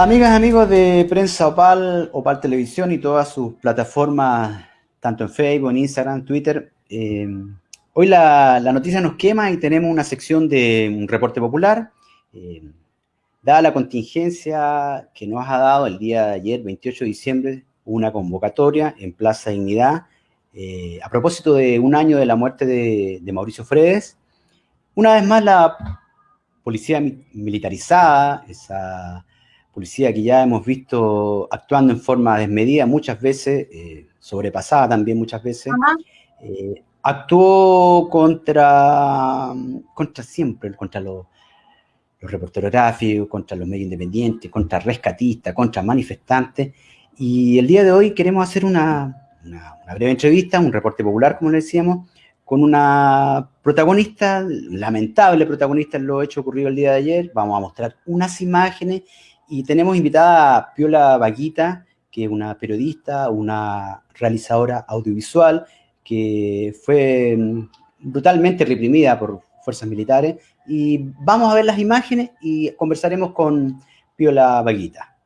Amigas, amigos de Prensa Opal, Opal Televisión y todas sus plataformas, tanto en Facebook, en Instagram, Twitter, eh, hoy la, noticia nos quema y tenemos una sección de un reporte popular. Eh, dada la contingencia que nos ha dado el día de ayer, 28 de diciembre, una convocatoria en Plaza Dignidad, eh, a propósito de un año de la muerte de, de Mauricio Fredes. Una vez más la policía militarizada, esa policía que ya hemos visto actuando en forma desmedida muchas veces, eh, sobrepasada también muchas veces, eh, actuó contra, contra siempre, contra los, los reporteros gráficos, contra los medios independientes, contra rescatistas, contra manifestantes, y el día de hoy queremos hacer una, una, breve entrevista, un reporte popular, como le decíamos, con una protagonista, lamentable protagonista en lo hecho ocurrido el día de ayer. Vamos a mostrar unas imágenes y tenemos invitada a Piola Vaguita, que es una periodista, una realizadora audiovisual, que fue mm, brutalmente reprimida por fuerzas militares. Y vamos a ver las imágenes y conversaremos con Piola Vaguita.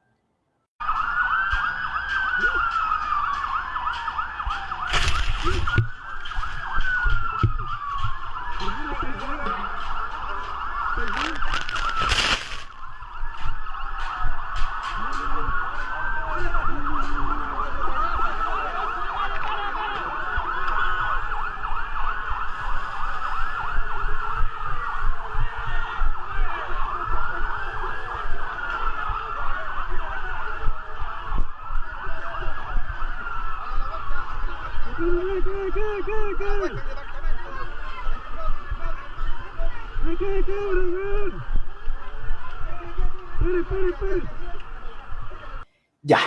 Ya,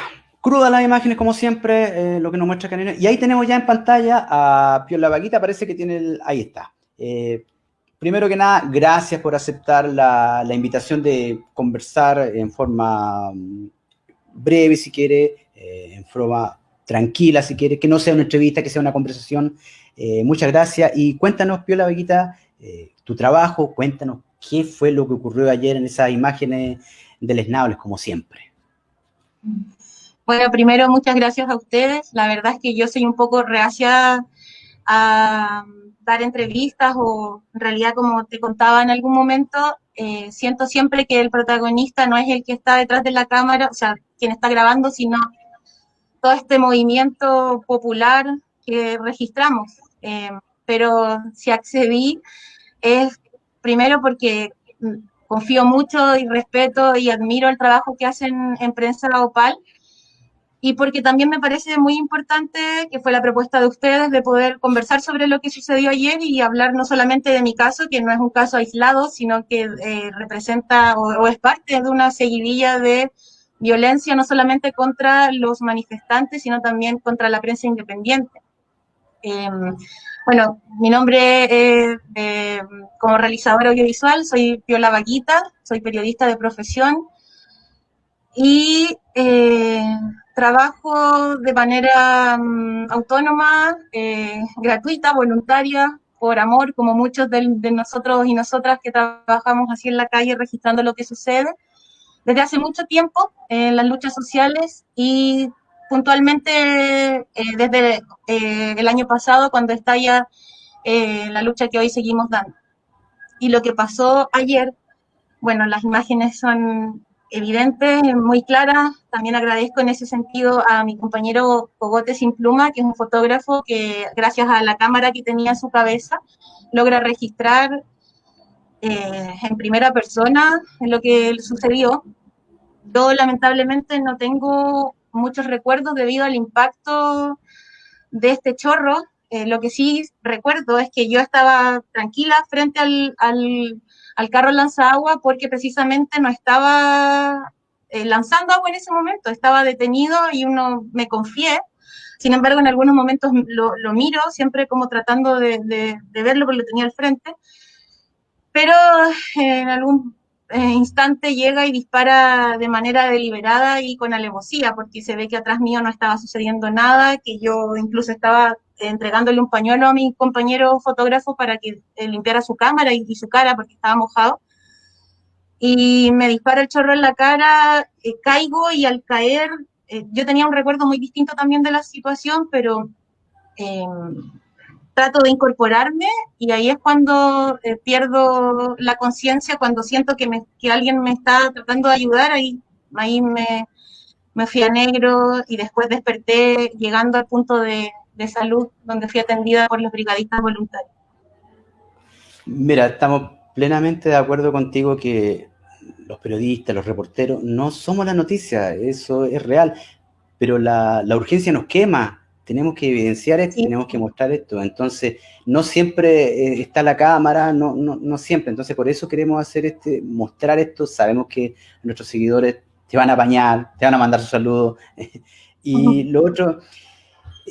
crudas las imágenes como siempre, eh, lo que nos muestra Canino. Y ahí tenemos ya en pantalla a Piola Vaquita, parece que tiene el... Ahí está. Eh, primero que nada, gracias por aceptar la, invitación de conversar en forma mm, breve, si quiere, eh, en forma tranquila, si quiere, que no sea una entrevista, que sea una conversación. muchas gracias. Y cuéntanos, Piola Vaquita, tu trabajo, cuéntanos qué fue lo que ocurrió ayer en esas imágenes deleznables, como siempre. Bueno, primero, muchas gracias a ustedes. La verdad es que yo soy un poco reacia a dar entrevistas o en realidad, como te contaba en algún momento, eh, siento siempre que el protagonista no es el que está detrás de la cámara, o sea, quien está grabando, sino todo este movimiento popular que registramos. Eh, pero si accedí es primero porque confío mucho y respeto y admiro el trabajo que hacen en Prensa Opal y porque también me parece muy importante que fue la propuesta de ustedes de poder conversar sobre lo que sucedió ayer y hablar no solamente de mi caso, que no es un caso aislado, sino que eh, representa o, es parte de una seguidilla de violencia no solamente contra los manifestantes, sino también contra la prensa independiente. Em, bueno, mi nombre es, eh, como realizadora audiovisual, soy Piola Vaquita, soy periodista de profesión y eh, trabajo de manera mm, autónoma, eh, gratuita, voluntaria, por amor, como muchos de, nosotros y nosotras que trabajamos así en la calle registrando lo que sucede, desde hace mucho tiempo en las luchas sociales y puntualmente eh, desde eh, el año pasado cuando estalla eh, la lucha que hoy seguimos dando. Y lo que pasó ayer, bueno, las imágenes son evidentes, muy claras. También agradezco en ese sentido a mi compañero Cogote Sin Pluma, que es un fotógrafo que gracias a la cámara que tenía en su cabeza logra registrar en primera persona lo que sucedió. Yo lamentablemente no tengo muchos recuerdos debido al impacto de este chorro. Eh, lo que sí recuerdo es que yo estaba tranquila frente al, al, carro agua porque precisamente no estaba eh, lanzando agua en ese momento, estaba detenido y uno me confié. Sin embargo, en algunos momentos lo, miro, siempre como tratando de, de, de, verlo porque lo tenía al frente. Pero en algún eh, instante llega y dispara de manera deliberada y con alevosía, porque se ve que atrás mío no estaba sucediendo nada, que yo incluso estaba entregándole un pañuelo a mi compañero fotógrafo para que limpiara su cámara y, su cara porque estaba mojado. y me dispara el chorro en la cara, eh, caigo y al caer, eh, yo tenía un recuerdo muy distinto también de la situación, pero em, trato de incorporarme y ahí es cuando eh, pierdo la conciencia, cuando siento que, me, que alguien me está tratando de ayudar, ahí, ahí me, me fui a negro y después desperté llegando al punto de, salud donde fui atendida por los brigadistas voluntarios. Mira, estamos plenamente de acuerdo contigo que los periodistas, los reporteros, no somos la noticia, eso es real, pero la urgencia nos quema, tenemos que evidenciar esto, tenemos que mostrar esto, entonces no siempre eh, está la cámara, no, no, no, siempre, entonces por eso queremos hacer este, mostrar esto, sabemos que nuestros seguidores te van a bañar, te van a mandar su saludo, y lo otro,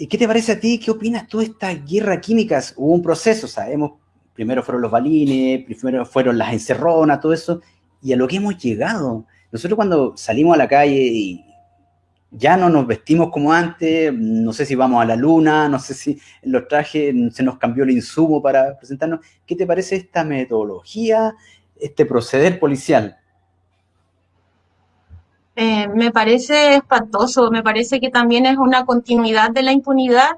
¿qué te parece a ti? ¿Qué opinas tú de esta guerra químicas? Hubo un proceso, sabemos, primero fueron los balines, primero fueron las encerronas, todo eso, y a lo que hemos llegado. Nosotros cuando salimos a la calle y ya no nos vestimos como antes, no sé si vamos a la luna, no sé si los trajes se nos cambió el insumo para presentarnos. ¿Qué te parece esta metodología, este proceder policial? Eh, me parece espantoso, me parece que también es una continuidad de la impunidad,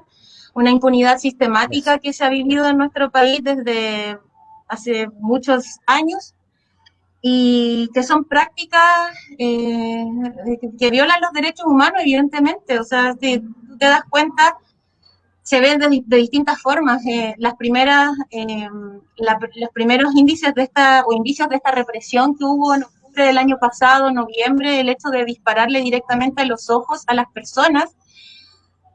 una impunidad sistemática que se ha vivido en nuestro país desde hace muchos años y que son prácticas eh, que violan los derechos humanos, evidentemente. O sea, si tú te das cuenta, se ven de, de distintas formas. Eh, las primeras, eh, la, los primeros índices de esta, o indicios de esta represión que hubo en octubre del año pasado, noviembre, el hecho de dispararle directamente a los ojos a las personas,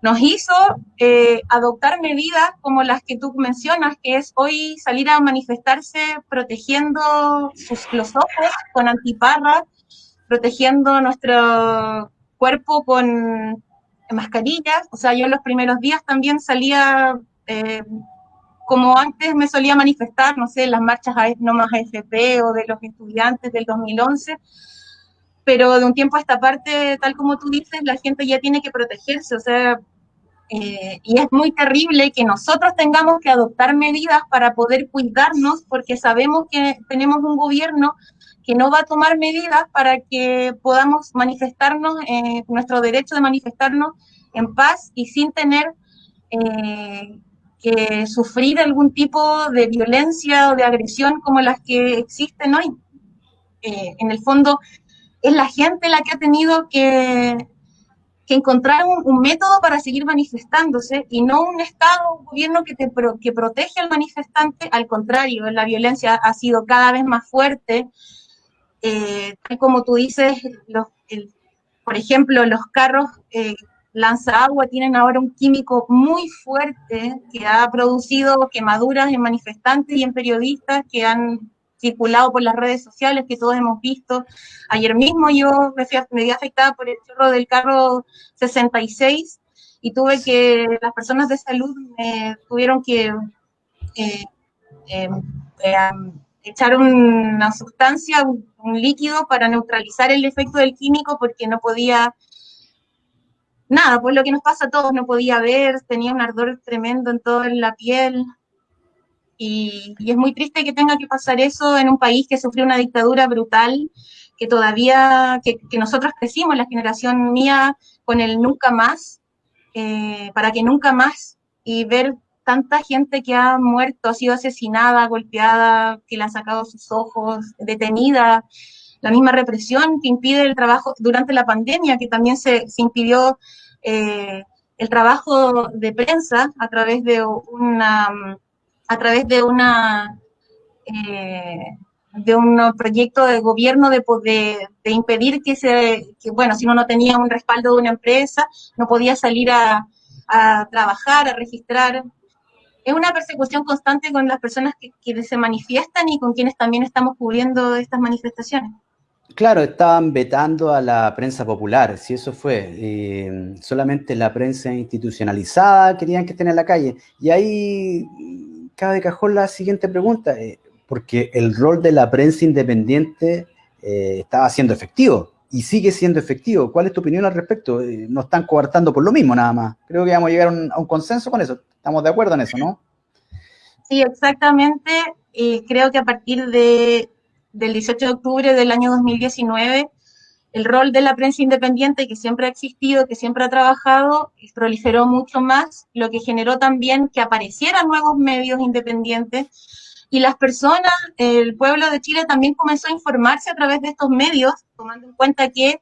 nos hizo eh, adoptar medidas como las que tú mencionas, que es hoy salir a manifestarse protegiendo sus, los ojos con antiparras, protegiendo nuestro cuerpo con mascarillas. O sea, yo en los primeros días también salía, eh, como antes me solía manifestar, no sé, las marchas no más AFP o de los estudiantes del 2011 pero de un tiempo a esta parte, tal como tú dices, la gente ya tiene que protegerse, o sea, eh, y es muy terrible que nosotros tengamos que adoptar medidas para poder cuidarnos porque sabemos que tenemos un gobierno que no va a tomar medidas para que podamos manifestarnos, eh, nuestro derecho de manifestarnos en paz y sin tener eh, que sufrir algún tipo de violencia o de agresión como las que existen hoy. Eh, en el fondo, es la gente la que ha tenido que encontrar un, método para seguir manifestándose y no un Estado, un gobierno que, te, que protege al manifestante, al contrario, la violencia ha sido cada vez más fuerte. Eh, como tú dices, por ejemplo, los carros eh, lanza agua tienen ahora un químico muy fuerte que ha producido quemaduras en manifestantes y en periodistas que han circulado por las redes sociales que todos hemos visto. Ayer mismo yo me, fui, me vi afectada por el chorro del carro 66 y tuve que, las personas de salud me tuvieron que eh, eh, eh, echar una sustancia, un, un, líquido para neutralizar el efecto del químico porque no podía, nada, pues lo que nos pasa a todos, no podía ver, tenía un ardor tremendo en toda la piel, y, es muy triste que tenga que pasar eso en un país que sufrió una dictadura brutal, que todavía, que, que nosotros crecimos, la generación mía, con el nunca más, eh, para que nunca más, y ver tanta gente que ha muerto, ha sido asesinada, golpeada, que le han sacado sus ojos, detenida, la misma represión que impide el trabajo durante la pandemia, que también se, se impidió eh, el trabajo de prensa a través de una a través de una eh, de un proyecto de gobierno de, impedir que se, bueno, si uno no tenía un respaldo de una empresa, no podía salir a, trabajar, a registrar. Es una persecución constante con las personas que, que, se manifiestan y con quienes también estamos cubriendo estas manifestaciones. Claro, estaban vetando a la prensa popular, si eso fue. Eh, solamente la prensa institucionalizada querían que estén en la calle. Y ahí cabe de cajón la siguiente pregunta, eh, porque el rol de la prensa independiente eh, estaba siendo efectivo y sigue siendo efectivo. ¿Cuál es tu opinión al respecto? Eh, no están coartando por lo mismo nada más. Creo que vamos a llegar a un, a un consenso con eso. Estamos de acuerdo en eso, ¿no? Sí, exactamente. creo que a partir de del 18 de octubre del año 2019, el rol de la prensa independiente, que siempre ha existido, que siempre ha trabajado, proliferó mucho más, lo que generó también que aparecieran nuevos medios independientes. Y las personas, el pueblo de Chile también comenzó a informarse a través de estos medios, tomando en cuenta que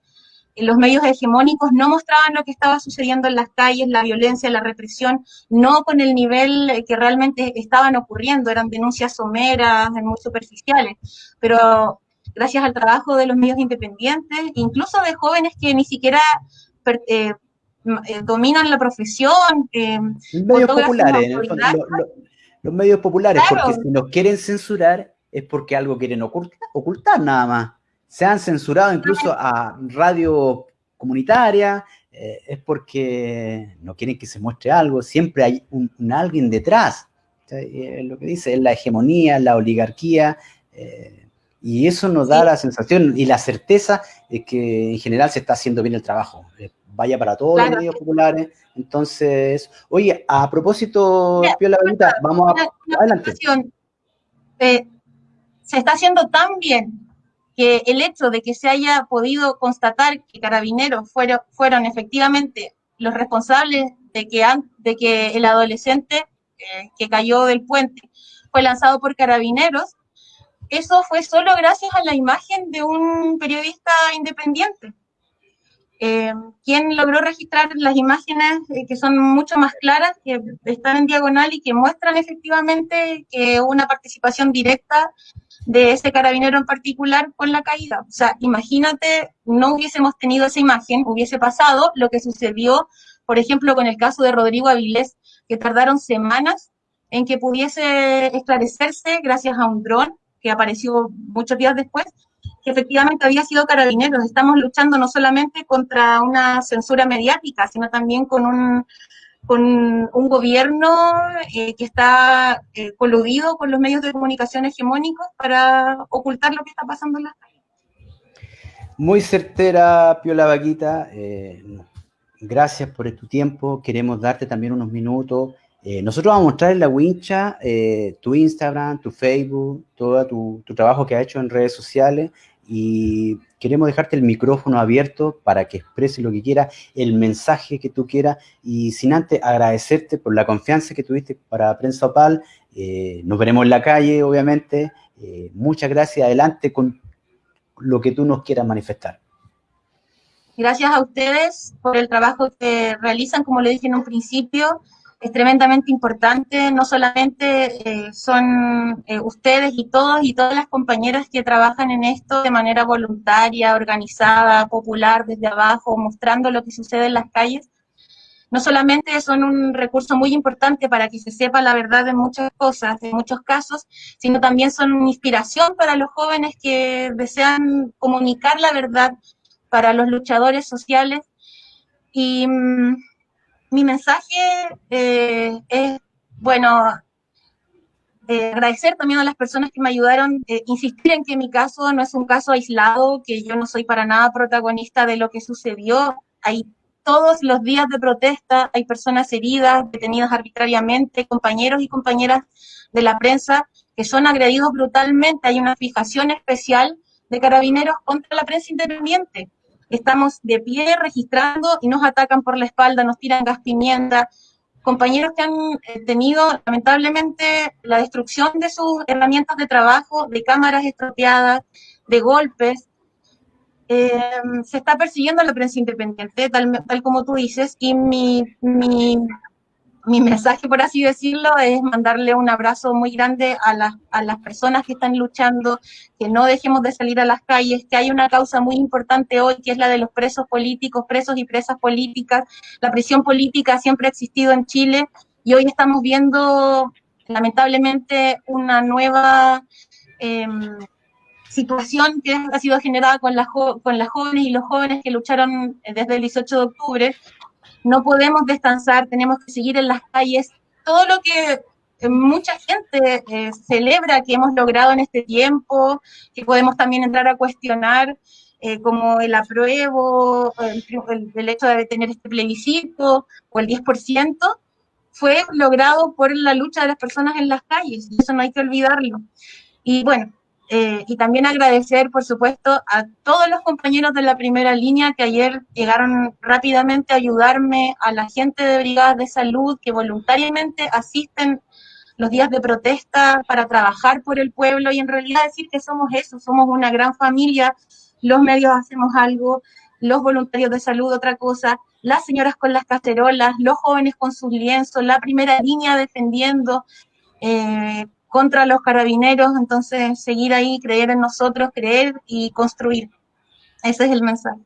los medios hegemónicos no mostraban lo que estaba sucediendo en las calles, la violencia, la represión, no con el nivel que realmente estaban ocurriendo, eran denuncias someras, muy superficiales, pero gracias al trabajo de los medios independientes, incluso de jóvenes que ni siquiera eh, eh, dominan la profesión. Eh, medios populares, los medios populares, porque si nos quieren censurar es porque algo quieren ocultar, nada más. Se han censurado incluso a radio comunitaria, es porque no quieren que se muestre algo, siempre hay un, alguien detrás. lo que dice es la hegemonía, la oligarquía, y eso nos da la sensación y la certeza de que en general se está haciendo bien el trabajo. Eh, vaya para todos los medios populares. Entonces, oye, a propósito, Piola vamos a... adelante. Eh, se está haciendo tan bien que el hecho de que se haya podido constatar que carabineros fueron, fueron efectivamente los responsables de que, de que el adolescente eh, que cayó del puente fue lanzado por carabineros, eso fue solo gracias a la imagen de un periodista independiente, eh, quien logró registrar las imágenes eh, que son mucho más claras, que están en diagonal y que muestran efectivamente que una participación directa de ese carabinero en particular con la caída. O sea, imagínate, no hubiésemos tenido esa imagen, hubiese pasado lo que sucedió, por ejemplo, con el caso de Rodrigo Avilés, que tardaron semanas en que pudiese esclarecerse gracias a un dron que apareció muchos días después, que efectivamente había sido carabineros. Estamos luchando no solamente contra una censura mediática, sino también con un, con un gobierno eh, que está eh, coludido con los medios de comunicación hegemónicos para ocultar lo que está pasando en las calles. Muy certera, Piola Vaquita. Eh, gracias por tu tiempo. Queremos darte también unos minutos eh, nosotros vamos a mostrar en la wincha eh, tu Instagram, tu Facebook, todo tu, trabajo que has hecho en redes sociales y queremos dejarte el micrófono abierto para que expreses lo que quieras, el mensaje que tú quieras y sin antes agradecerte por la confianza que tuviste para Prensa Opal. Eh, nos veremos en la calle, obviamente. muchas gracias. Adelante con lo que tú nos quieras manifestar. Gracias a ustedes por el trabajo que realizan, como le dije en un principio es tremendamente importante, no solamente eh, son eh, ustedes y todos y todas las compañeras que trabajan en esto de manera voluntaria, organizada, popular, desde abajo, mostrando lo que sucede en las calles, no solamente son un recurso muy importante para que se sepa la verdad de muchas cosas, en muchos casos, sino también son una inspiración para los jóvenes que desean comunicar la verdad, para los luchadores sociales. Y mm, mi mensaje eh, es, bueno, eh, agradecer también a las personas que me ayudaron, eh, insistir en que mi caso no es un caso aislado, que yo no soy para nada protagonista de lo que sucedió. Hay todos los días de protesta, hay personas heridas, detenidas arbitrariamente, compañeros y compañeras de la prensa que son agredidos brutalmente. Hay una fijación especial de carabineros contra la prensa independiente estamos de pie registrando y nos atacan por la espalda, nos tiran gas pimienta. Compañeros que han eh, tenido lamentablemente la destrucción de sus herramientas de trabajo, de cámaras estropeadas, de golpes. Eh, se está persiguiendo la prensa independiente, tal, como tú dices, y mi mi mensaje, por así decirlo, es mandarle un abrazo muy grande a las, a las personas que están luchando, que no dejemos de salir a las calles, que hay una causa muy importante hoy, que es la de los presos políticos, presos y presas políticas. La prisión política siempre ha existido en Chile y hoy estamos viendo, lamentablemente, una nueva... Em, situación que ha sido generada con las, con las jóvenes y los jóvenes que lucharon desde el 18 de octubre, no podemos descansar, tenemos que seguir en las calles. Todo lo que eh, mucha gente eh, celebra que hemos logrado en este tiempo, que podemos también entrar a cuestionar, eh, como el apruebo, el, el, hecho de tener este plebiscito o el 10%, fue logrado por la lucha de las personas en las calles, y eso no hay que olvidarlo. Y bueno, Eh, y también agradecer, por supuesto, a todos los compañeros de la primera línea que ayer llegaron rápidamente a ayudarme, a la gente de brigadas de salud que voluntariamente asisten los días de protesta para trabajar por el pueblo y en realidad decir que somos eso, somos una gran familia, los medios hacemos algo, los voluntarios de salud otra cosa, las señoras con las cacerolas, los jóvenes con sus lienzos, la primera línea defendiendo, eh, contra los carabineros, entonces seguir ahí, creer en nosotros, creer y construir. Ese es el mensaje.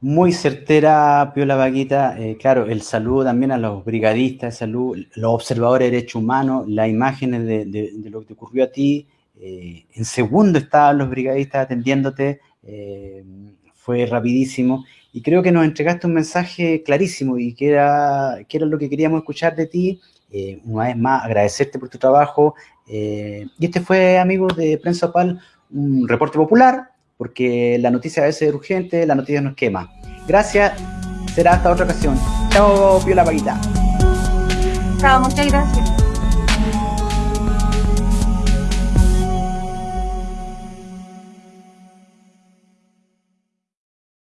Muy certera, Piola Vaquita. Eh, claro, el saludo también a los brigadistas salud, los observadores de derechos humanos, las imágenes de, lo que te ocurrió a ti. Eh, en segundo estaban los brigadistas atendiéndote, eh, fue rapidísimo. Y creo que nos entregaste un mensaje clarísimo y que era, que era lo que queríamos escuchar de ti. una vez más, agradecerte por tu trabajo, eh, y este fue, amigos de Prensa Opal, un reporte popular, porque la noticia a veces es urgente, la noticia nos quema. Gracias, será hasta otra ocasión. Chao, Piola Paguita. Chao, muchas gracias.